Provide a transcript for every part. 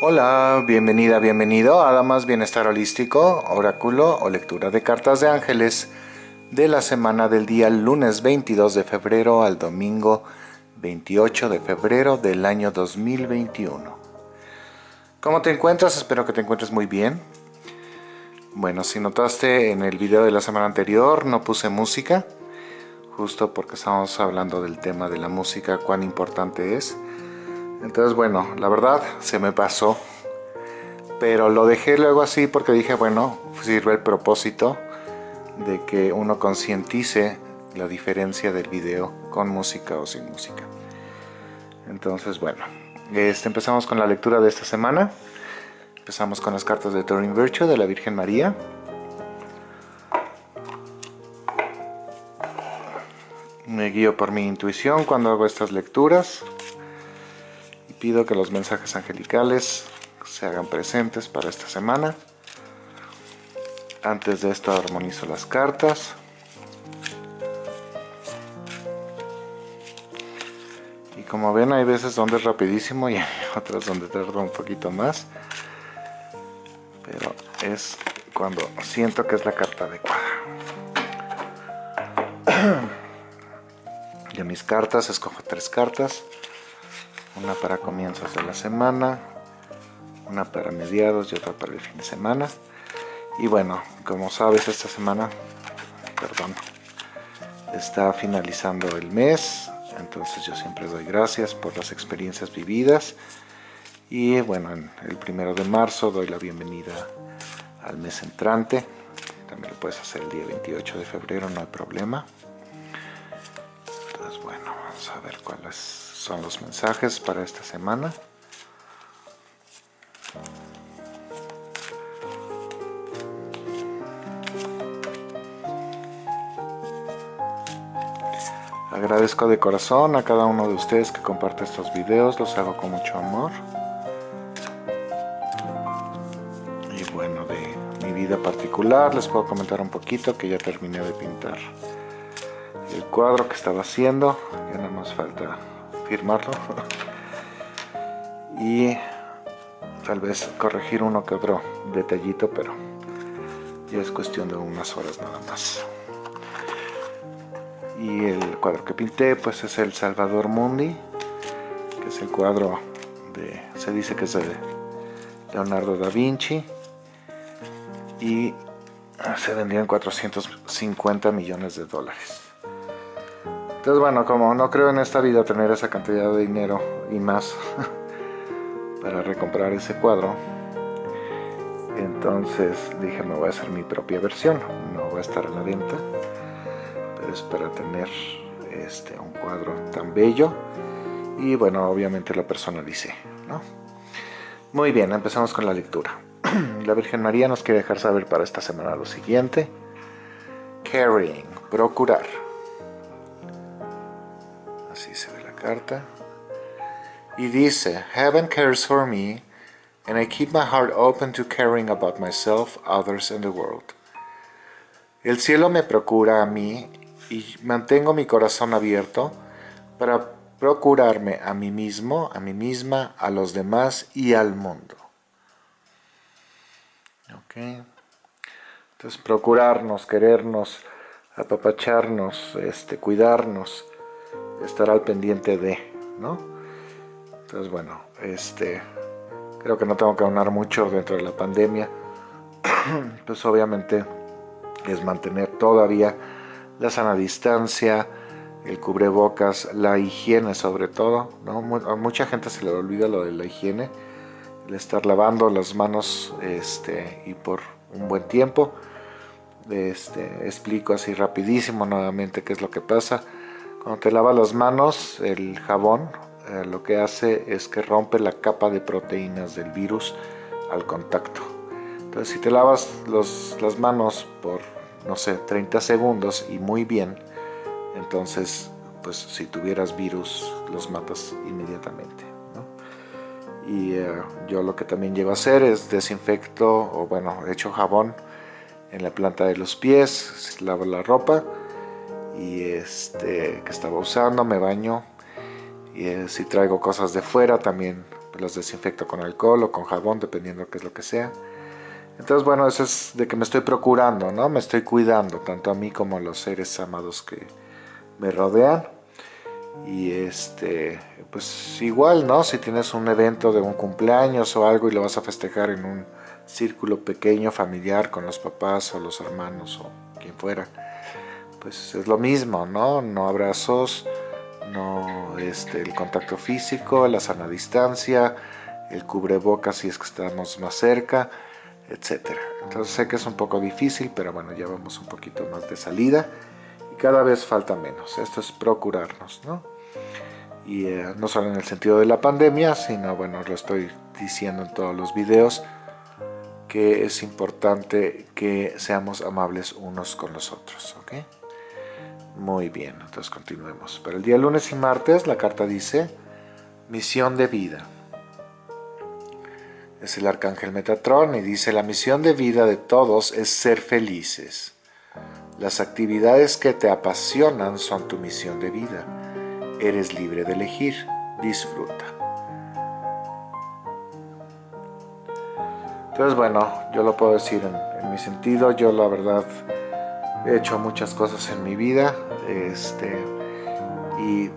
Hola, bienvenida, bienvenido a Damas Bienestar Holístico, Oráculo o Lectura de Cartas de Ángeles de la semana del día lunes 22 de febrero al domingo 28 de febrero del año 2021. ¿Cómo te encuentras? Espero que te encuentres muy bien. Bueno, si notaste en el video de la semana anterior no puse música, justo porque estábamos hablando del tema de la música, cuán importante es. Entonces, bueno, la verdad se me pasó. Pero lo dejé luego así porque dije, bueno, sirve el propósito de que uno concientice la diferencia del video con música o sin música. Entonces, bueno, este, empezamos con la lectura de esta semana. Empezamos con las cartas de Turing Virtue de la Virgen María. Me guío por mi intuición cuando hago estas lecturas pido que los mensajes angelicales se hagan presentes para esta semana. Antes de esto armonizo las cartas. Y como ven hay veces donde es rapidísimo y hay otras donde tarda un poquito más. Pero es cuando siento que es la carta adecuada. De mis cartas escojo tres cartas una para comienzos de la semana, una para mediados y otra para el fin de semana. Y bueno, como sabes, esta semana, perdón, está finalizando el mes, entonces yo siempre doy gracias por las experiencias vividas. Y bueno, en el primero de marzo doy la bienvenida al mes entrante. También lo puedes hacer el día 28 de febrero, no hay problema. Entonces bueno, vamos a ver cuál es son los mensajes para esta semana. Agradezco de corazón a cada uno de ustedes que comparte estos videos, los hago con mucho amor. Y bueno, de mi vida particular les puedo comentar un poquito que ya terminé de pintar el cuadro que estaba haciendo, ya nada más falta firmarlo y tal vez corregir uno que otro detallito pero ya es cuestión de unas horas nada más. Y el cuadro que pinté pues es el Salvador Mundi que es el cuadro de se dice que es de Leonardo da Vinci. Y se vendían 450 millones de dólares entonces bueno, como no creo en esta vida tener esa cantidad de dinero y más para recomprar ese cuadro, entonces dije me voy a hacer mi propia versión, no va a estar a la venta, pero es para tener este, un cuadro tan bello y bueno, obviamente lo personalicé, ¿no? Muy bien, empezamos con la lectura. La Virgen María nos quiere dejar saber para esta semana lo siguiente. Carrying, procurar. Así se ve la carta. Y dice, Heaven cares for me, and I keep my heart open to caring about myself, others, and the world. El cielo me procura a mí y mantengo mi corazón abierto para procurarme a mí mismo, a mí misma, a los demás y al mundo. Okay. Entonces procurarnos, querernos, apapacharnos, este, cuidarnos, estar al pendiente de, ¿no? Entonces, bueno, este, creo que no tengo que hablar mucho dentro de la pandemia. pues obviamente es mantener todavía la sana distancia, el cubrebocas, la higiene sobre todo, ¿no? A mucha gente se le olvida lo de la higiene, el estar lavando las manos este, y por un buen tiempo. Este, explico así rapidísimo nuevamente qué es lo que pasa. Cuando te lavas las manos, el jabón eh, lo que hace es que rompe la capa de proteínas del virus al contacto. Entonces si te lavas las manos por, no sé, 30 segundos y muy bien, entonces pues si tuvieras virus los matas inmediatamente. Y eh, yo lo que también llego a hacer es desinfecto o bueno, echo jabón en la planta de los pies, lavo la ropa y este que estaba usando, me baño y eh, si traigo cosas de fuera también las desinfecto con alcohol o con jabón, dependiendo qué es lo que sea. Entonces, bueno, eso es de que me estoy procurando, ¿no? Me estoy cuidando, tanto a mí como a los seres amados que me rodean. Y este, pues igual, ¿no? Si tienes un evento de un cumpleaños o algo y lo vas a festejar en un círculo pequeño, familiar, con los papás o los hermanos o quien fuera, pues es lo mismo, ¿no? No abrazos, no este, el contacto físico, la sana distancia, el cubrebocas si es que estamos más cerca, etcétera. Entonces sé que es un poco difícil, pero bueno, ya vamos un poquito más de salida y cada vez falta menos. Esto es procurarnos, ¿no? Y eh, no solo en el sentido de la pandemia, sino, bueno, lo estoy diciendo en todos los videos, que es importante que seamos amables unos con los otros, ¿ok? Muy bien, entonces continuemos. Para el día lunes y martes la carta dice misión de vida. Es el arcángel Metatrón y dice la misión de vida de todos es ser felices. Las actividades que te apasionan son tu misión de vida. Eres libre de elegir. Disfruta. Entonces bueno, yo lo puedo decir en, en mi sentido. Yo la verdad he hecho muchas cosas en mi vida este, y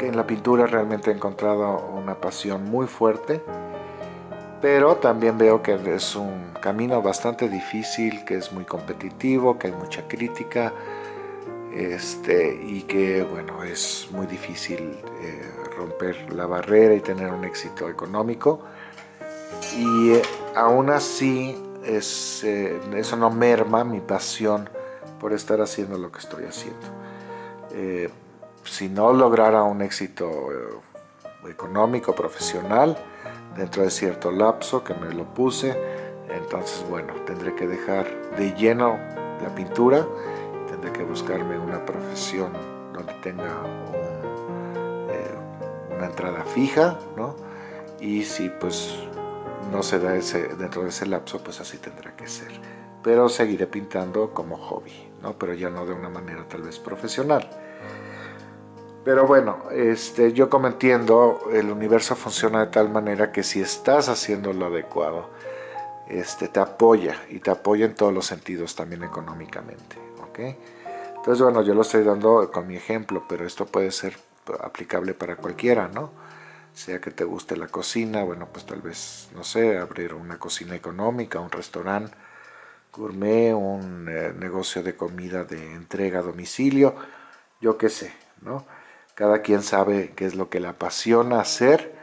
en la pintura realmente he encontrado una pasión muy fuerte pero también veo que es un camino bastante difícil, que es muy competitivo, que hay mucha crítica este, y que bueno, es muy difícil eh, romper la barrera y tener un éxito económico. Y eh, aún así es, eh, eso no merma mi pasión por estar haciendo lo que estoy haciendo. Eh, si no lograra un éxito eh, económico, profesional, dentro de cierto lapso que me lo puse, entonces bueno, tendré que dejar de lleno la pintura, tendré que buscarme una profesión donde tenga una entrada fija, ¿no? Y si pues no se da ese, dentro de ese lapso, pues así tendrá que ser. Pero seguiré pintando como hobby, ¿no? Pero ya no de una manera tal vez profesional. Pero bueno, este, yo como entiendo, el universo funciona de tal manera que si estás haciendo lo adecuado, este, te apoya y te apoya en todos los sentidos, también económicamente. ¿ok? Entonces, bueno, yo lo estoy dando con mi ejemplo, pero esto puede ser aplicable para cualquiera, ¿no? Sea que te guste la cocina, bueno, pues tal vez, no sé, abrir una cocina económica, un restaurante gourmet, un eh, negocio de comida de entrega a domicilio, yo qué sé, ¿no? Cada quien sabe qué es lo que le apasiona hacer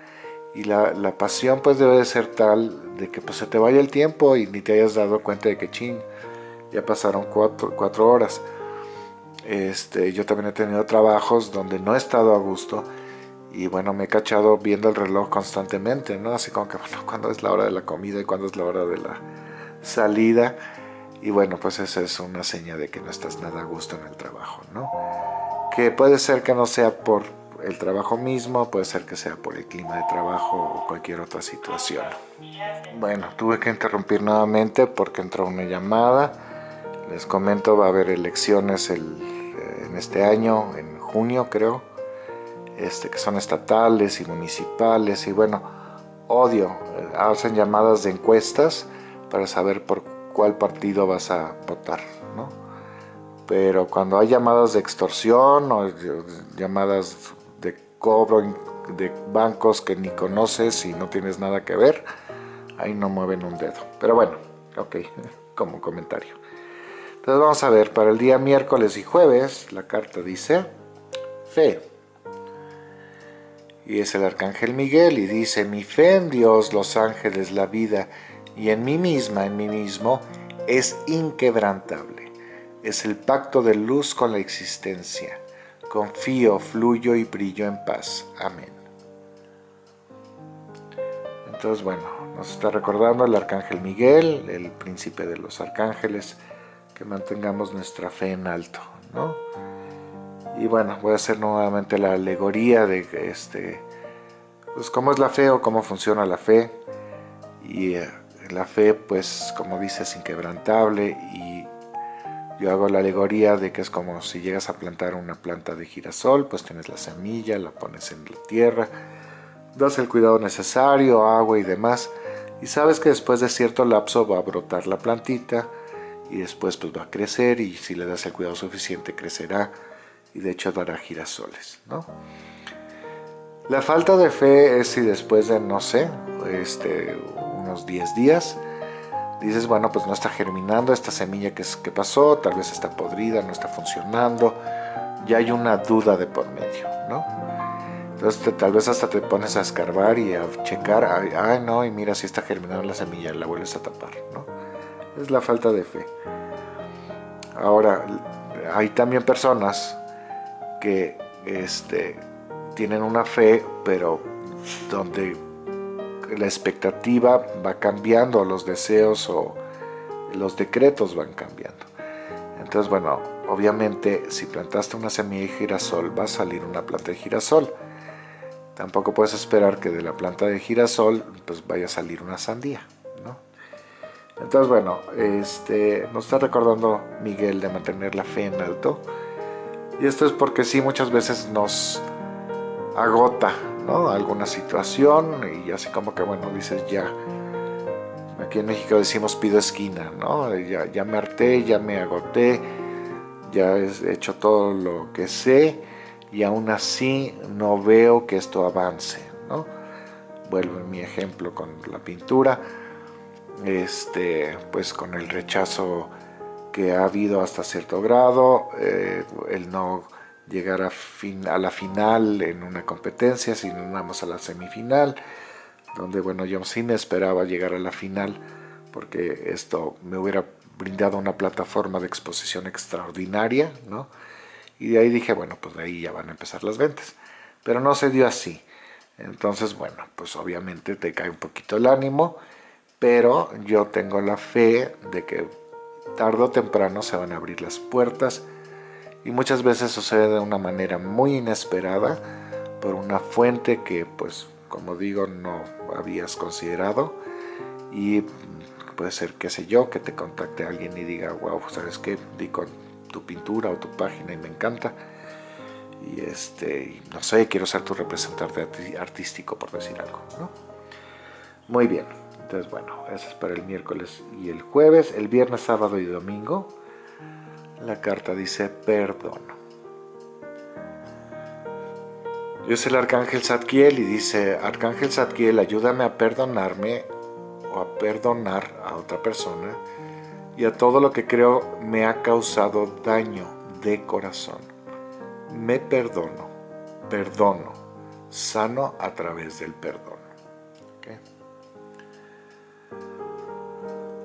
y la, pasión pues debe de ser tal de que pues se te vaya el tiempo y ni te hayas dado cuenta de que ching, ya pasaron cuatro, cuatro horas. Este, yo también he tenido trabajos donde no he estado a gusto, y bueno, me he cachado viendo el reloj constantemente, ¿no? Así como que, bueno, cuando es la hora de la comida y cuándo es la hora de la salida. Y bueno, pues esa es una seña de que no estás nada a gusto en el trabajo, ¿no? Que puede ser que no sea por el trabajo mismo, puede ser que sea por el clima de trabajo o cualquier otra situación. Bueno, tuve que interrumpir nuevamente porque entró una llamada. Les comento, va a haber elecciones el, eh, en este año, en junio creo este, que son estatales y municipales y bueno, odio, hacen llamadas de encuestas para saber por cuál partido vas a votar, ¿no? Pero cuando hay llamadas de extorsión o llamadas de cobro de bancos que ni conoces y no tienes nada que ver, ahí no mueven un dedo. Pero bueno, ok, como comentario. Entonces vamos a ver, para el día miércoles y jueves, la carta dice fe y es el arcángel Miguel y dice, mi fe en Dios, los ángeles, la vida y en mí misma, en mí mismo, es inquebrantable. Es el pacto de luz con la existencia. Confío, fluyo y brillo en paz. Amén. Entonces, bueno, nos está recordando el arcángel Miguel, el príncipe de los arcángeles, que mantengamos nuestra fe en alto, ¿no? Y bueno, voy a hacer nuevamente la alegoría de este, pues cómo es la fe o cómo funciona la fe. Y eh, la fe pues como dice es inquebrantable y yo hago la alegoría de que es como si llegas a plantar una planta de girasol, pues tienes la semilla, la pones en la tierra, das el cuidado necesario, agua y demás, y sabes que después de cierto lapso va a brotar la plantita y después pues va a crecer y si le das el cuidado suficiente crecerá y de hecho dará girasoles, ¿no? La falta de fe es si después de, no sé, este, unos 10 días, dices, bueno, pues no está germinando esta semilla que, que pasó, tal vez está podrida, no está funcionando, ya hay una duda de por medio, ¿no? Entonces tal vez hasta te pones a escarbar y a checar, ay, no, y mira si está germinando la semilla, la vuelves a tapar, ¿no? Es la falta de fe. Ahora, hay también personas que este, tienen una fe, pero donde la expectativa va cambiando, los deseos o los decretos van cambiando. Entonces, bueno, obviamente si plantaste una semilla de girasol va a salir una planta de girasol. Tampoco puedes esperar que de la planta de girasol pues vaya a salir una sandía, ¿no? Entonces, bueno, este, nos está recordando Miguel de mantener la fe en alto. Y esto es porque sí, muchas veces nos agota alguna situación y así como que bueno, dices ya, aquí en México decimos pido esquina, ¿no? ya, ya me harté, ya me agoté, ya he hecho todo lo que sé y aún así no veo que esto avance, ¿no? Vuelvo en mi ejemplo con la pintura, este, pues con el rechazo que ha habido hasta cierto grado, eh, el no llegar a, la final en una competencia, sino vamos a la semifinal, donde bueno, yo sí me esperaba llegar a la final, porque esto me hubiera brindado una plataforma de exposición extraordinaria, ¿no? Y de ahí dije, bueno, pues de ahí ya van a empezar las ventas. Pero no se dio así. Entonces, bueno, pues obviamente te cae un poquito el ánimo, pero yo tengo la fe de que tarde o temprano se van a abrir las puertas y muchas veces sucede de una manera muy inesperada por una fuente que pues como digo no habías considerado y puede ser qué sé yo que te contacte alguien y diga wow sabes qué di con tu pintura o tu página y me encanta y este no sé quiero ser tu representante artístico por decir algo ¿no? muy bien entonces bueno eso es para el miércoles y el jueves el viernes sábado y domingo la carta dice perdón. Yo es el Arcángel Zadkiel y dice, Arcángel Zadkiel, ayúdame a perdonarme o a perdonar a otra persona y a todo lo que creo me ha causado daño de corazón. Me perdono, perdono, sano a través del perdón.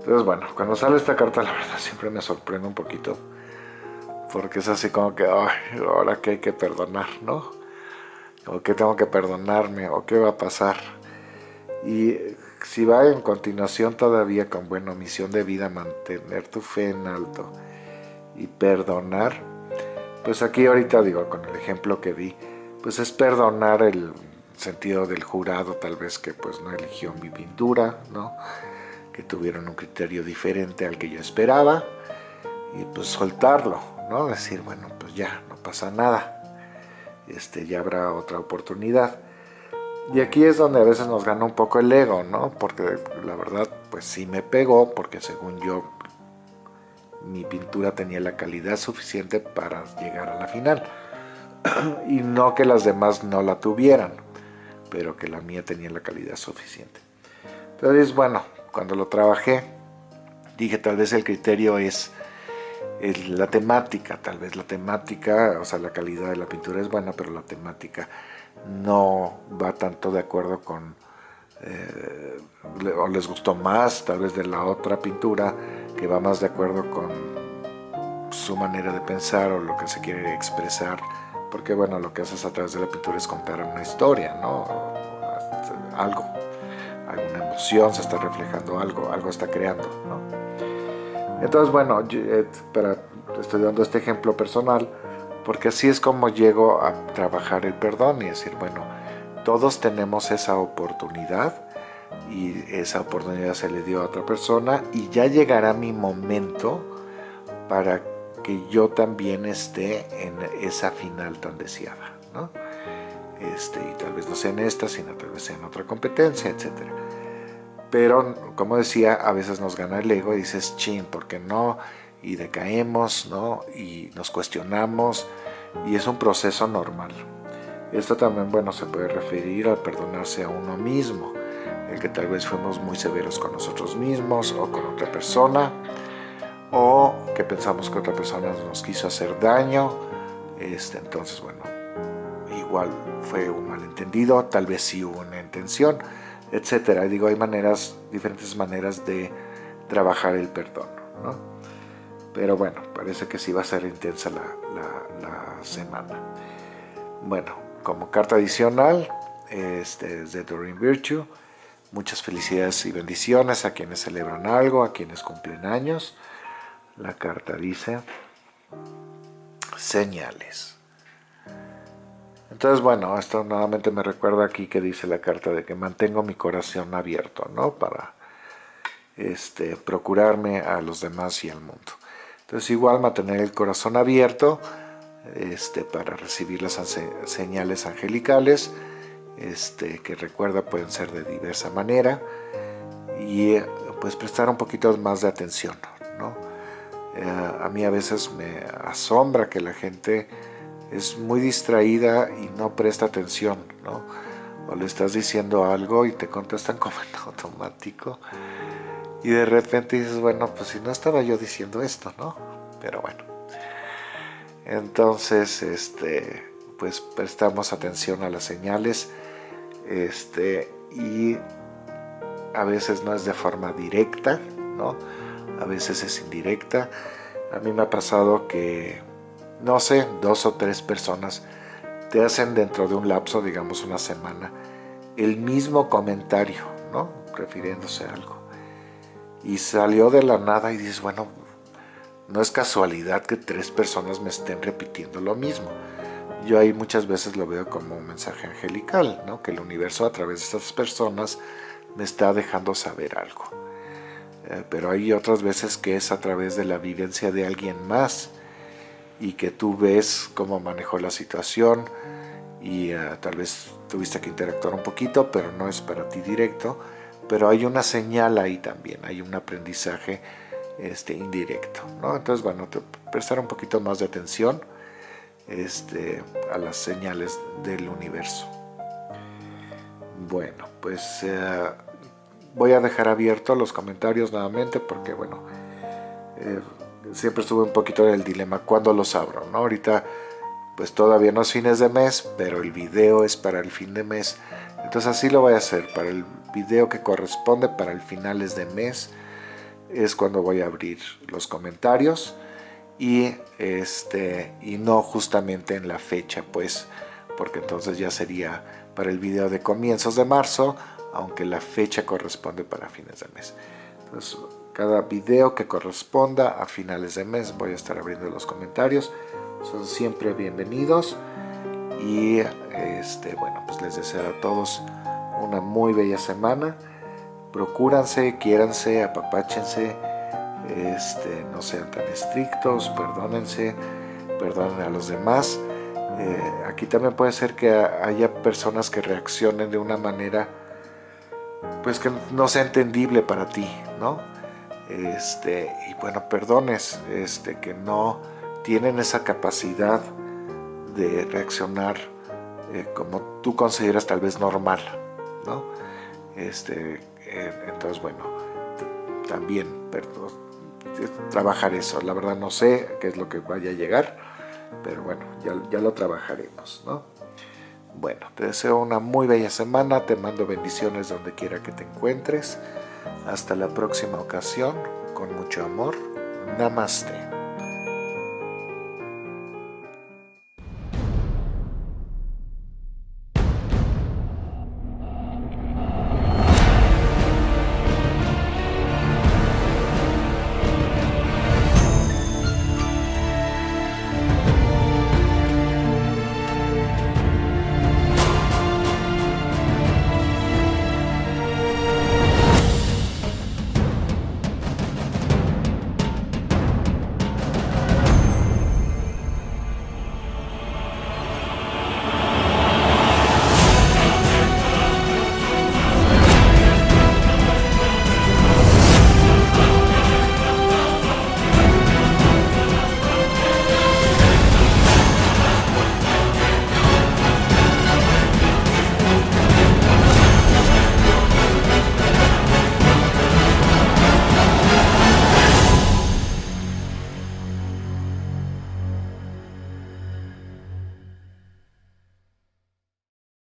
Entonces bueno, cuando sale esta carta la verdad siempre me sorprende un poquito porque es así como que, ay, ahora que hay que perdonar, ¿no? O que tengo que perdonarme, o qué va a pasar. Y si va en continuación todavía con, bueno, misión de vida, mantener tu fe en alto y perdonar, pues aquí ahorita digo, con el ejemplo que di, pues es perdonar el sentido del jurado, tal vez que pues no eligió mi pintura, ¿no? Que tuvieron un criterio diferente al que yo esperaba, y pues soltarlo, ¿no? Decir, bueno, pues ya, no pasa nada, este, ya habrá otra oportunidad. Y aquí es donde a veces nos gana un poco el ego, ¿no? Porque la verdad, pues sí me pegó, porque según yo, mi pintura tenía la calidad suficiente para llegar a la final. y no que las demás no la tuvieran, pero que la mía tenía la calidad suficiente. Entonces, bueno, cuando lo trabajé, dije tal vez el criterio es la temática, tal vez la temática, o sea, la calidad de la pintura es buena, pero la temática no va tanto de acuerdo con, eh, o les gustó más tal vez de la otra pintura, que va más de acuerdo con su manera de pensar o lo que se quiere expresar, porque bueno, lo que haces a través de la pintura es contar una historia, ¿no? Algo, alguna emoción, se está reflejando algo, algo está creando, ¿no? Entonces, bueno, eh, estoy dando este ejemplo personal porque así es como llego a trabajar el perdón y decir, bueno, todos tenemos esa oportunidad y esa oportunidad se le dio a otra persona y ya llegará mi momento para que yo también esté en esa final tan deseada, ¿no? Este, y tal vez no sea en esta, sino tal vez sea en otra competencia, etc. Pero, como decía, a veces nos gana el ego y dices, chin, ¿por qué no? Y decaemos, ¿no? Y nos cuestionamos, y es un proceso normal. Esto también, bueno, se puede referir al perdonarse a uno mismo, el que tal vez fuimos muy severos con nosotros mismos o con otra persona, o que pensamos que otra persona nos quiso hacer daño, este, entonces, bueno, igual fue un malentendido, tal vez sí hubo una intención, etcétera. Digo, hay maneras, diferentes maneras de trabajar el perdón, ¿no? Pero bueno, parece que sí va a ser intensa la, semana. Bueno, como carta adicional, este es de Doreen Virtue. Muchas felicidades y bendiciones a quienes celebran algo, a quienes cumplen años. La carta dice señales. Entonces, bueno, esto nuevamente me recuerda aquí que dice la carta de que mantengo mi corazón abierto, ¿no? Para este, procurarme a los demás y al mundo. Entonces, igual mantener el corazón abierto este, para recibir las señales angelicales, este, que recuerda pueden ser de diversa manera, y pues prestar un poquito más de atención. ¿no? Eh, a mí a veces me asombra que la gente es muy distraída y no presta atención, ¿no? o le estás diciendo algo y te contestan como en automático, y de repente dices, bueno, pues si no estaba yo diciendo esto, ¿no? Pero bueno. Entonces, este, pues prestamos atención a las señales este, y a veces no es de forma directa, ¿no? A veces es indirecta. A mí me ha pasado que, no sé, dos o tres personas te hacen dentro de un lapso, digamos una semana, el mismo comentario, ¿no? Refiriéndose a algo. Y salió de la nada y dices, bueno, no es casualidad que tres personas me estén repitiendo lo mismo. Yo ahí muchas veces lo veo como un mensaje angelical, ¿no? que el universo a través de estas personas me está dejando saber algo. Eh, pero hay otras veces que es a través de la vivencia de alguien más y que tú ves cómo manejó la situación y eh, tal vez tuviste que interactuar un poquito, pero no es para ti directo, pero hay una señal ahí también, hay un aprendizaje este, indirecto. ¿no? Entonces, bueno, prestar un poquito más de atención este, a las señales del universo. Bueno, pues eh, voy a dejar abiertos los comentarios nuevamente porque, bueno, eh, siempre estuve un poquito en el dilema cuando los abro, ¿no? Ahorita, pues todavía no es fines de mes, pero el video es para el fin de mes. Entonces así lo voy a hacer, para el video que corresponde para el finales de mes, es cuando voy a abrir los comentarios y, este, y no justamente en la fecha, pues, porque entonces ya sería para el video de comienzos de marzo, aunque la fecha corresponde para fines de mes. Entonces, cada video que corresponda a finales de mes voy a estar abriendo los comentarios. Son siempre bienvenidos y este, bueno, pues les deseo a todos una muy bella semana procúranse, quiéranse, apapáchense, este, no sean tan estrictos, perdónense, perdonen a los demás. Eh, aquí también puede ser que haya personas que reaccionen de una manera pues que no sea entendible para ti, ¿no? Este, y bueno, perdones, este, que no tienen esa capacidad de reaccionar eh, como tú consideras tal vez normal, ¿no? Este, eh, entonces, bueno, también trabajar eso. La verdad no sé qué es lo que vaya a llegar, pero bueno, ya, ya lo trabajaremos, ¿no? Bueno, te deseo una muy bella semana, te mando bendiciones donde quiera que te encuentres. Hasta la próxima ocasión, con mucho amor. Namaste.